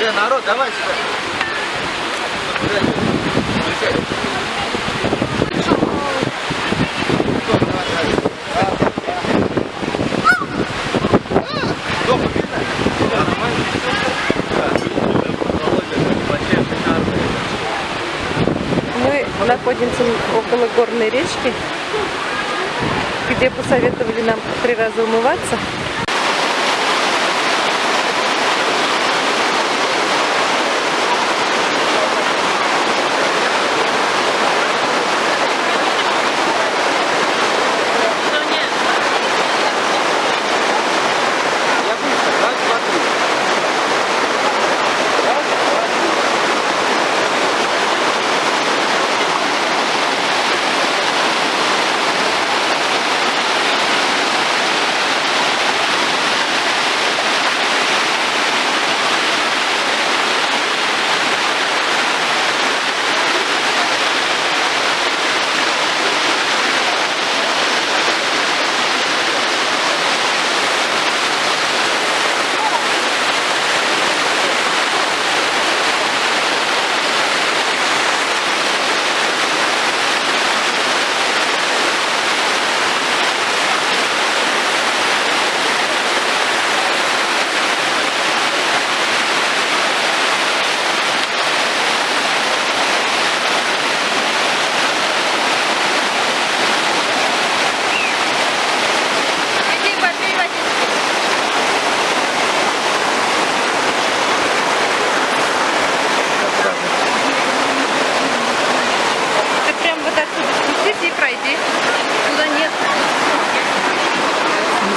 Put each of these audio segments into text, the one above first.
Э, народ, давай сюда. Находимся около горной речки, где посоветовали нам три раза умываться.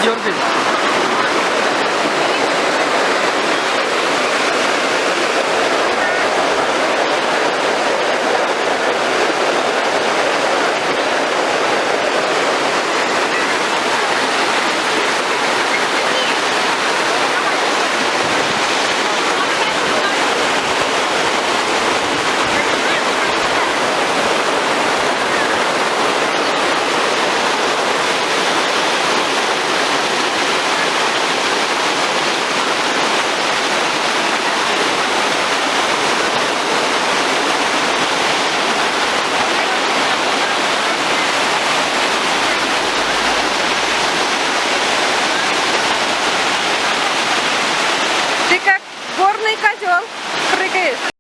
기억됩니다.